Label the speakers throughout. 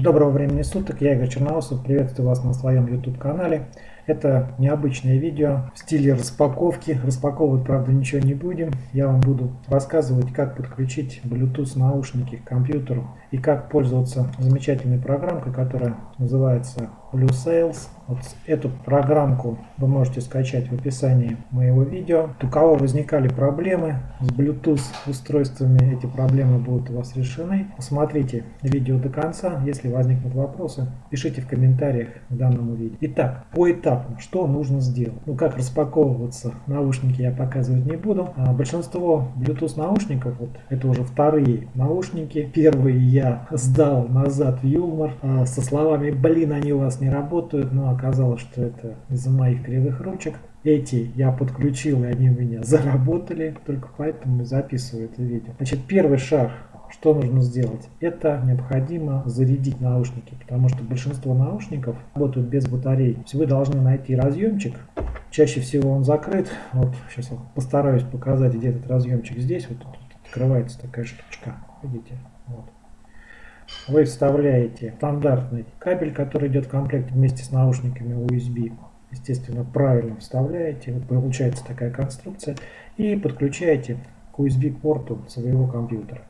Speaker 1: Доброго времени суток, я Игорь Черноусов, приветствую вас на своем YouTube канале. Это необычное видео в стиле распаковки. Распаковывать, правда, ничего не будем. Я вам буду рассказывать, как подключить Bluetooth наушники к компьютеру и как пользоваться замечательной программкой, которая называется Blue Sales. Вот эту программку вы можете скачать в описании моего видео. У кого возникали проблемы с Bluetooth устройствами, эти проблемы будут у вас решены. Посмотрите видео до конца. Если возникнут вопросы, пишите в комментариях к данному видео. Итак, поэтапно, что нужно сделать? Ну, как распаковываться наушники я показывать не буду. А большинство Bluetooth наушников, вот это уже вторые наушники. Первые я сдал назад в Юмор а, со словами, блин, они у вас не работают, но оказалось, что это из-за моих кривых ручек. Эти я подключил, и они у меня заработали, только поэтому записываю это видео. Значит, первый шаг, что нужно сделать? Это необходимо зарядить наушники, потому что большинство наушников работают без батарей. То есть вы должны найти разъемчик, чаще всего он закрыт. Вот сейчас я постараюсь показать, где этот разъемчик здесь. Вот тут открывается такая штучка, видите? Вот вы вставляете стандартный кабель, который идет в комплекте вместе с наушниками USB. Естественно, правильно вставляете, вот получается такая конструкция, и подключаете к USB-порту своего компьютера.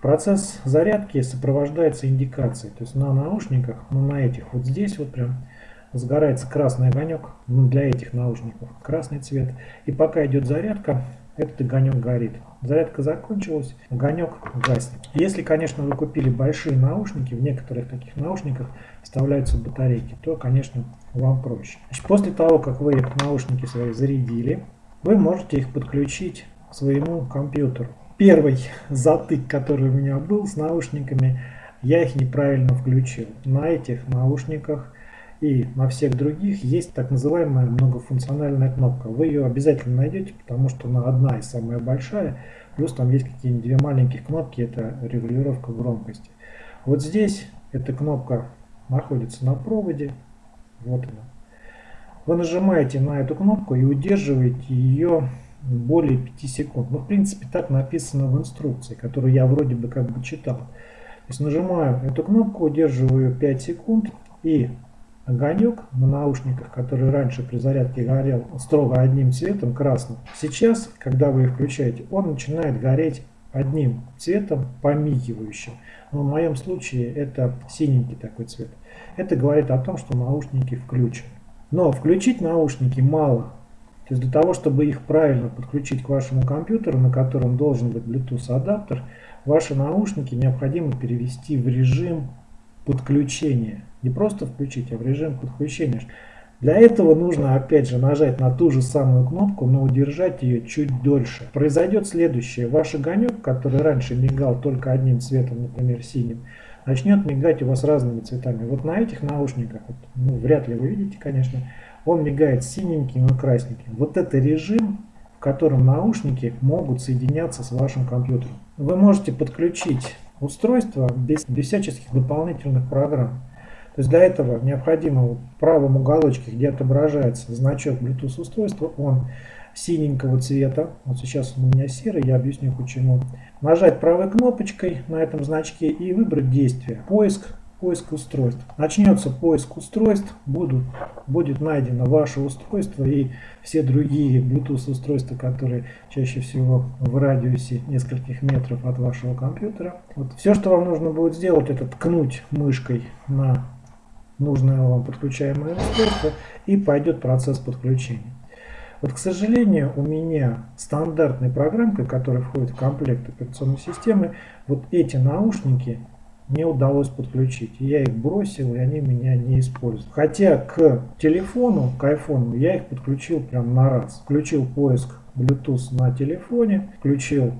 Speaker 1: Процесс зарядки сопровождается индикацией, то есть на наушниках, ну на этих вот здесь вот прям сгорается красный огонек, ну для этих наушников красный цвет, и пока идет зарядка, этот огонек горит. Зарядка закончилась, огонек гаснет. Если, конечно, вы купили большие наушники, в некоторых таких наушниках вставляются батарейки, то, конечно, вам проще. Значит, после того, как вы наушники свои зарядили, вы можете их подключить к своему компьютеру. Первый затык, который у меня был с наушниками, я их неправильно включил. На этих наушниках и на всех других есть так называемая многофункциональная кнопка. Вы ее обязательно найдете, потому что она одна и самая большая. Плюс там есть какие-нибудь две маленькие кнопки, это регулировка громкости. Вот здесь эта кнопка находится на проводе. Вот она. Вы нажимаете на эту кнопку и удерживаете ее более 5 секунд. Ну, в принципе, так написано в инструкции, которую я вроде бы как бы читал. То есть нажимаю эту кнопку, удерживаю 5 секунд и огонек на наушниках, который раньше при зарядке горел строго одним цветом, красным, сейчас, когда вы их включаете, он начинает гореть одним цветом, помигивающим. Но в моем случае это синенький такой цвет. Это говорит о том, что наушники включены. Но включить наушники мало. То есть для того, чтобы их правильно подключить к вашему компьютеру, на котором должен быть Bluetooth адаптер, ваши наушники необходимо перевести в режим подключения. Не просто включить, а в режим подключения. Для этого нужно опять же нажать на ту же самую кнопку, но удержать ее чуть дольше. Произойдет следующее. Ваш огонек, который раньше мигал только одним цветом, например синим, начнет мигать у вас разными цветами. Вот на этих наушниках, вот, ну, вряд ли вы видите, конечно, он мигает синеньким и красненьким. Вот это режим, в котором наушники могут соединяться с вашим компьютером. Вы можете подключить устройство без, без всяческих дополнительных программ. То есть для этого необходимо в правом уголочке, где отображается значок Bluetooth устройства, он синенького цвета. Вот сейчас у меня серый, я объясню почему. Нажать правой кнопочкой на этом значке и выбрать действие. Поиск поиск устройств. Начнется поиск устройств, будут, будет найдено ваше устройство и все другие Bluetooth устройства, которые чаще всего в радиусе нескольких метров от вашего компьютера. Вот. Все, что вам нужно будет сделать, это ткнуть мышкой на нужное вам подключаемое устройство и пойдет процесс подключения. Вот, к сожалению, у меня стандартной программкой, которая входит в комплект операционной системы, вот эти наушники не удалось подключить. Я их бросил, и они меня не используют. Хотя к телефону, к айфону, я их подключил прям на раз. Включил поиск Bluetooth на телефоне, включил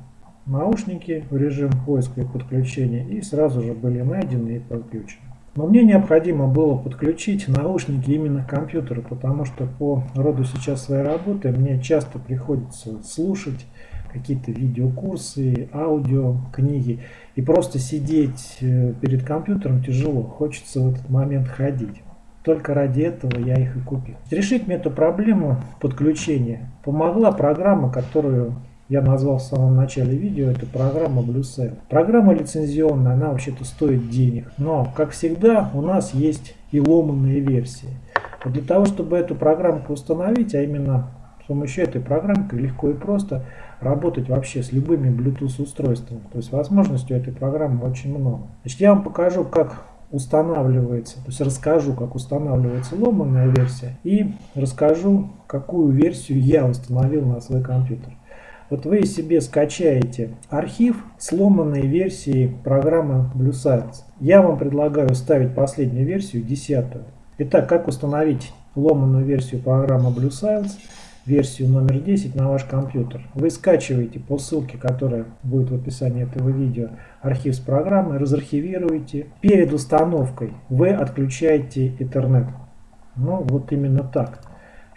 Speaker 1: наушники в режим поиска и подключения, и сразу же были найдены и подключены. Но мне необходимо было подключить наушники именно к компьютеру, потому что по роду сейчас своей работы мне часто приходится слушать какие-то видеокурсы, аудио, книги. И просто сидеть э, перед компьютером тяжело, хочется в этот момент ходить. Только ради этого я их и купил. Решить мне эту проблему подключения помогла программа, которую я назвал в самом начале видео, это программа BlueSale. Программа лицензионная, она вообще-то стоит денег. Но, как всегда, у нас есть и ломанные версии. Для того, чтобы эту программку установить, а именно помощью этой программки легко и просто работать вообще с любыми Bluetooth устройствами. То есть возможностей этой программы очень много. Значит, я вам покажу, как устанавливается, то есть расскажу, как устанавливается ломаная версия и расскажу, какую версию я установил на свой компьютер. Вот вы себе скачаете архив сломанной версии программы Blue Science. Я вам предлагаю ставить последнюю версию, десятую. Итак, как установить ломаную версию программы Blue Science? Версию номер 10 на ваш компьютер. Вы скачиваете по ссылке, которая будет в описании этого видео, архив с программой, разархивируете. Перед установкой вы отключаете интернет. Ну, вот именно так.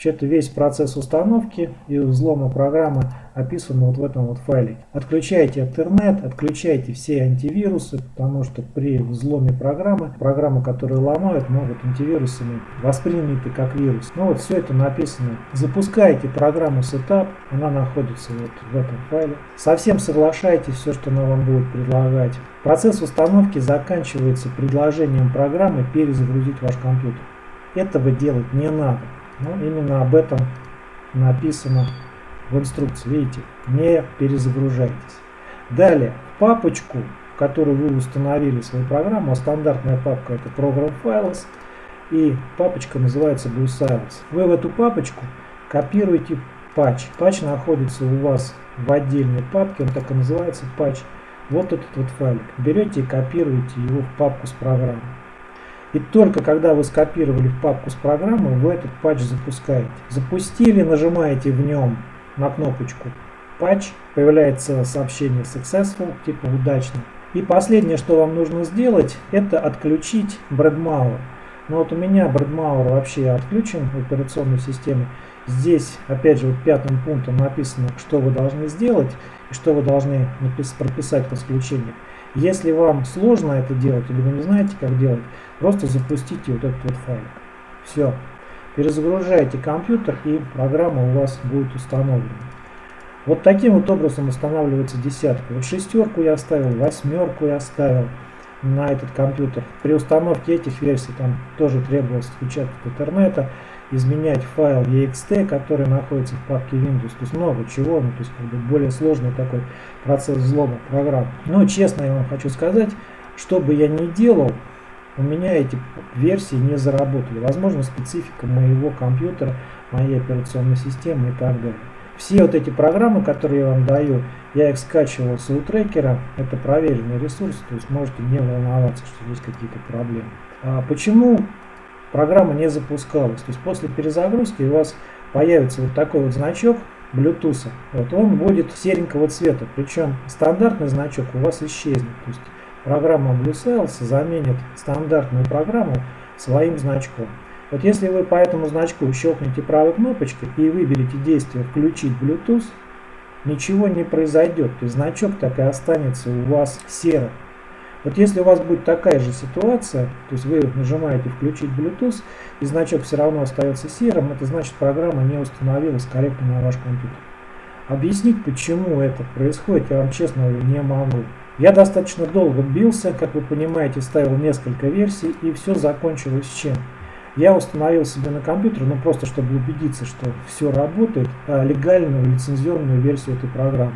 Speaker 1: Вообще-то весь процесс установки и взлома программы описан вот в этом вот файле. Отключайте интернет, отключайте все антивирусы, потому что при взломе программы, программы, которые ломают, могут антивирусами восприняты как вирус. Ну вот все это написано. Запускайте программу Setup, она находится вот в этом файле. Совсем соглашайтесь все, что она вам будет предлагать. Процесс установки заканчивается предложением программы перезагрузить ваш компьютер. Этого делать не надо. Ну, именно об этом написано в инструкции. Видите, не перезагружайтесь. Далее, папочку, в которую вы установили свою программу, а стандартная папка это Program Files, и папочка называется Blue Science. Вы в эту папочку копируете патч. Патч находится у вас в отдельной папке, он так и называется патч. Вот этот вот файлик. Берете и копируете его в папку с программой. И только когда вы скопировали в папку с программой, вы этот патч запускаете. Запустили, нажимаете в нем на кнопочку патч, появляется сообщение successful, типа удачно. И последнее, что вам нужно сделать, это отключить Bradmauer. Но вот у меня Bradmauer вообще отключен в операционной системе. Здесь, опять же, вот пятым пунктом написано, что вы должны сделать и что вы должны прописать в исключениях. Если вам сложно это делать или вы не знаете, как делать, просто запустите вот этот вот файлик. Все. Перезагружаете компьютер и программа у вас будет установлена. Вот таким вот образом устанавливается десятка. Вот шестерку я оставил, восьмерку я оставил на этот компьютер. При установке этих версий там тоже требовалось включать интернета изменять файл ext, который находится в папке Windows. То есть много чего, ну, то есть как бы более сложный такой процесс взлома программ. Но честно я вам хочу сказать, что бы я ни делал, у меня эти версии не заработали. Возможно, специфика моего компьютера, моей операционной системы и так далее. Все вот эти программы, которые я вам даю, я их скачивал с трекера. Это проверенный ресурс, то есть можете не волноваться, что есть какие-то проблемы. А почему программа не запускалась. То есть после перезагрузки у вас появится вот такой вот значок Bluetooth. Вот он будет серенького цвета, причем стандартный значок у вас исчезнет. То есть программа BlueSales заменит стандартную программу своим значком. Вот если вы по этому значку щелкнете правой кнопочкой и выберете действие «Включить Bluetooth», ничего не произойдет. То есть значок так и останется у вас серым. Вот если у вас будет такая же ситуация, то есть вы нажимаете включить Bluetooth и значок все равно остается серым, это значит программа не установилась корректно на ваш компьютер. Объяснить почему это происходит я вам честно не могу. Я достаточно долго бился, как вы понимаете, ставил несколько версий и все закончилось чем? Я установил себе на компьютер, ну просто чтобы убедиться, что все работает, а, легальную лицензионную версию этой программы.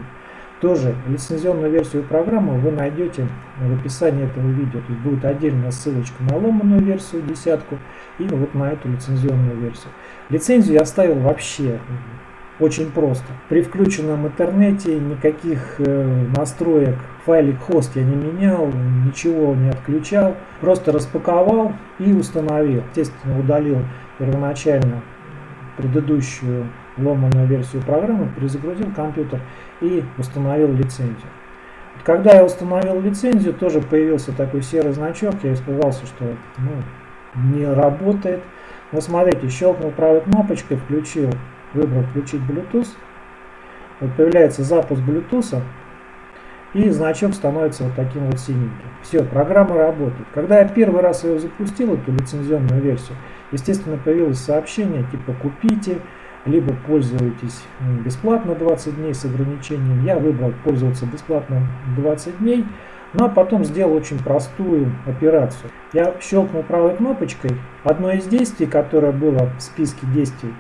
Speaker 1: Тоже лицензионную версию программы вы найдете в описании этого видео. Есть будет отдельная ссылочка на ломаную версию, десятку, и вот на эту лицензионную версию. Лицензию я оставил вообще очень просто. При включенном интернете никаких э, настроек файлик хост я не менял, ничего не отключал. Просто распаковал и установил. Естественно, удалил первоначально предыдущую ломаную версию программы, перезагрузил компьютер и установил лицензию. Когда я установил лицензию, тоже появился такой серый значок. Я испугался, что ну, не работает. Но смотрите, щелкнул правой кнопочкой, включил, выбрал включить Bluetooth. Вот появляется запуск Bluetooth. И значок становится вот таким вот синеньким. Все, программа работает. Когда я первый раз ее запустил, эту лицензионную версию, естественно, появилось сообщение типа «Купите», либо пользуетесь бесплатно 20 дней с ограничением. Я выбрал пользоваться бесплатно 20 дней. Ну а потом сделал очень простую операцию. Я щелкнул правой кнопочкой. Одно из действий, которое было в списке действий,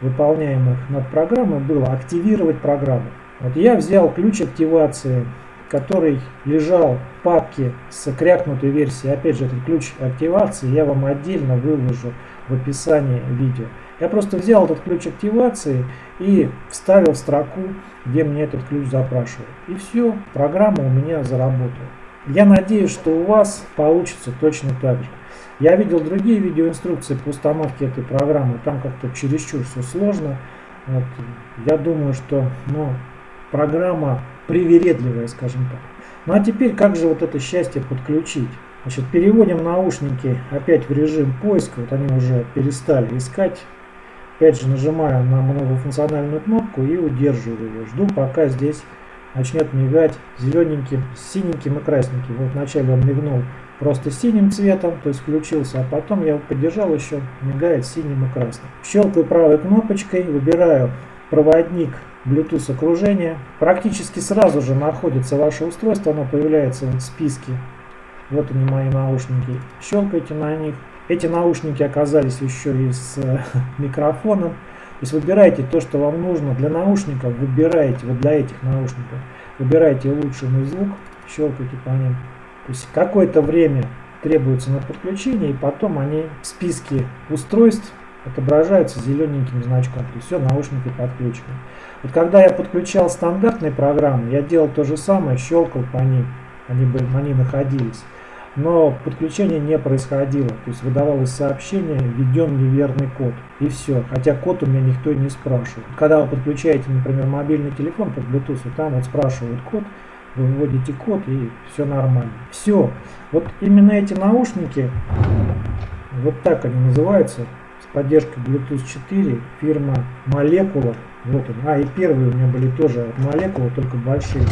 Speaker 1: выполняемых над программой, было активировать программу. Вот я взял ключ активации, который лежал в папке с крякнутой версией. Опять же, этот ключ активации я вам отдельно выложу в описании видео. Я просто взял этот ключ активации и вставил в строку, где мне этот ключ запрашивают. И все, программа у меня заработала. Я надеюсь, что у вас получится точно так же. Я видел другие видеоинструкции по установке этой программы, там как-то чересчур все сложно. Вот. Я думаю, что ну, программа привередливая, скажем так. Ну а теперь как же вот это счастье подключить? Значит, переводим наушники опять в режим поиска, вот они уже перестали искать. Опять же нажимаю на многофункциональную кнопку и удерживаю ее. Жду пока здесь начнет мигать зелененьким, синеньким и красненьким. Вот вначале он мигнул просто синим цветом, то есть включился, а потом я его поддержал еще, мигает синим и красным. Щелкаю правой кнопочкой, выбираю проводник Bluetooth окружения. Практически сразу же находится ваше устройство, оно появляется в списке. Вот они мои наушники. Щелкайте на них. Эти наушники оказались еще и с э, микрофоном. То есть выбирайте то, что вам нужно. Для наушников выбирайте, вот для этих наушников, выбирайте улучшенный звук, щелкайте по ним. То есть какое-то время требуется на подключение, и потом они в списке устройств отображаются зелененьким значком. То есть все, наушники подключены. Вот когда я подключал стандартные программы, я делал то же самое, щелкал по ним, они, бы, они находились но подключение не происходило. То есть выдавалось сообщение, введен неверный код. И все. Хотя код у меня никто не спрашивает. Когда вы подключаете, например, мобильный телефон по Bluetooth, там вот спрашивают код, вы вводите код и все нормально. Все. Вот именно эти наушники, вот так они называются, с поддержкой Bluetooth 4, фирма Molecular. Вот он. А, и первые у меня были тоже от Molecular, только большие.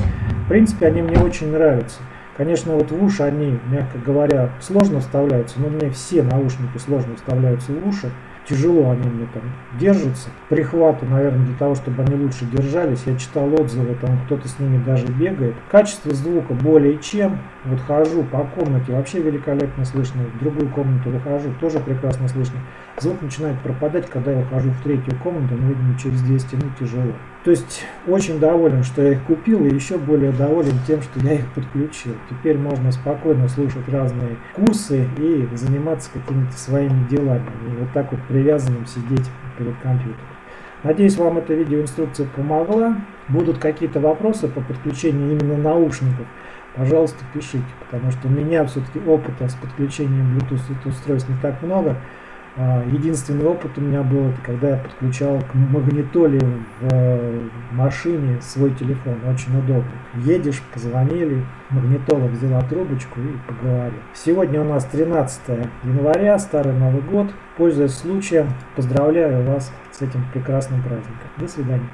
Speaker 1: В принципе, они мне очень нравятся. Конечно, вот в уши они, мягко говоря, сложно вставляются, но мне все наушники сложно вставляются в уши. Тяжело они мне там держатся. Прихваты, наверное, для того, чтобы они лучше держались. Я читал отзывы, там кто-то с ними даже бегает. Качество звука более чем. Вот хожу по комнате, вообще великолепно слышно. В другую комнату выхожу, тоже прекрасно слышно. Звук начинает пропадать, когда я ухожу в третью комнату, но, видимо, через 2 стены тяжело. То есть очень доволен, что я их купил, и еще более доволен тем, что я их подключил. Теперь можно спокойно слушать разные курсы и заниматься какими-то своими делами. И вот так вот привязанным сидеть перед компьютером. Надеюсь, вам эта видеоинструкция помогла. Будут какие-то вопросы по подключению именно наушников, пожалуйста, пишите, потому что у меня все-таки опыта с подключением Bluetooth устройств не так много. А, единственный опыт у меня был, это когда я подключал к магнитоле в э, машине свой телефон. Очень удобно. Едешь, позвонили, магнитола взяла трубочку и поговорил. Сегодня у нас 13 января, Старый Новый год. Пользуясь случаем, поздравляю вас с этим прекрасным праздником. До свидания.